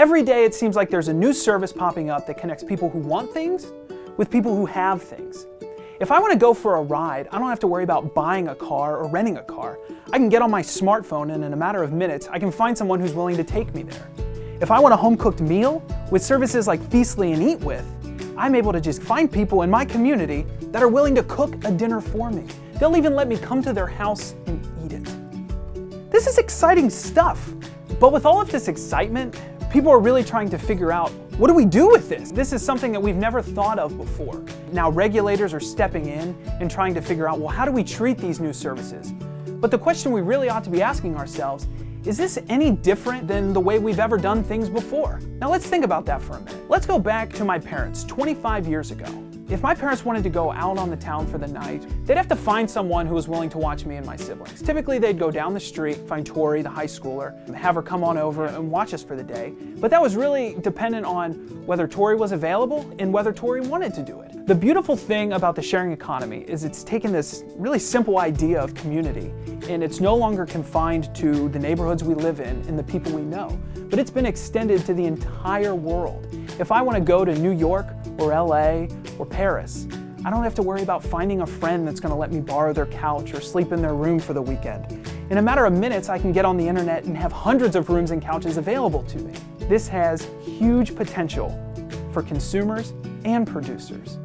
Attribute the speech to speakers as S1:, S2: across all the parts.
S1: Every day it seems like there's a new service popping up that connects people who want things with people who have things. If I want to go for a ride, I don't have to worry about buying a car or renting a car. I can get on my smartphone and in a matter of minutes, I can find someone who's willing to take me there. If I want a home-cooked meal, with services like Feastly and EatWith, I'm able to just find people in my community that are willing to cook a dinner for me. They'll even let me come to their house and eat it. This is exciting stuff. But with all of this excitement, people are really trying to figure out, what do we do with this? This is something that we've never thought of before. Now regulators are stepping in and trying to figure out, well, how do we treat these new services? But the question we really ought to be asking ourselves is this any different than the way we've ever done things before? Now let's think about that for a minute. Let's go back to my parents 25 years ago. If my parents wanted to go out on the town for the night, they'd have to find someone who was willing to watch me and my siblings. Typically, they'd go down the street, find Tori, the high schooler, and have her come on over and watch us for the day. But that was really dependent on whether Tori was available and whether Tori wanted to do it. The beautiful thing about the sharing economy is it's taken this really simple idea of community and it's no longer confined to the neighborhoods we live in and the people we know, but it's been extended to the entire world. If I want to go to New York or LA or Paris, I don't have to worry about finding a friend that's going to let me borrow their couch or sleep in their room for the weekend. In a matter of minutes, I can get on the internet and have hundreds of rooms and couches available to me. This has huge potential for consumers and producers.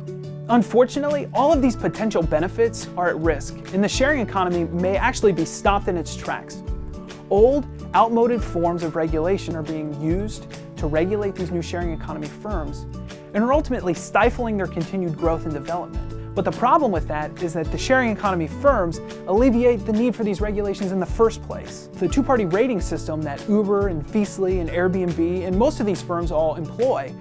S1: Unfortunately, all of these potential benefits are at risk, and the sharing economy may actually be stopped in its tracks. Old, outmoded forms of regulation are being used to regulate these new sharing economy firms and are ultimately stifling their continued growth and development. But the problem with that is that the sharing economy firms alleviate the need for these regulations in the first place. The two-party rating system that Uber and Feastly and Airbnb and most of these firms all employ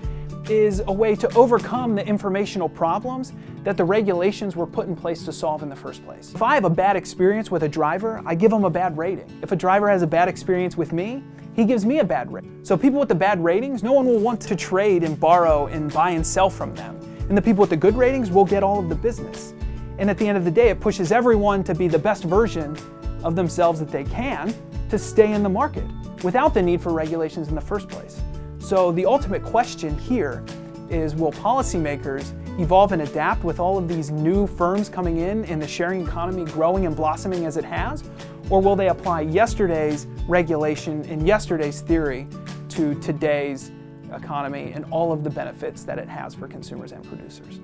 S1: is a way to overcome the informational problems that the regulations were put in place to solve in the first place. If I have a bad experience with a driver, I give them a bad rating. If a driver has a bad experience with me, he gives me a bad rating. So people with the bad ratings, no one will want to trade and borrow and buy and sell from them. And the people with the good ratings will get all of the business. And at the end of the day, it pushes everyone to be the best version of themselves that they can to stay in the market without the need for regulations in the first place. So the ultimate question here is will policymakers evolve and adapt with all of these new firms coming in and the sharing economy growing and blossoming as it has? Or will they apply yesterday's regulation and yesterday's theory to today's economy and all of the benefits that it has for consumers and producers?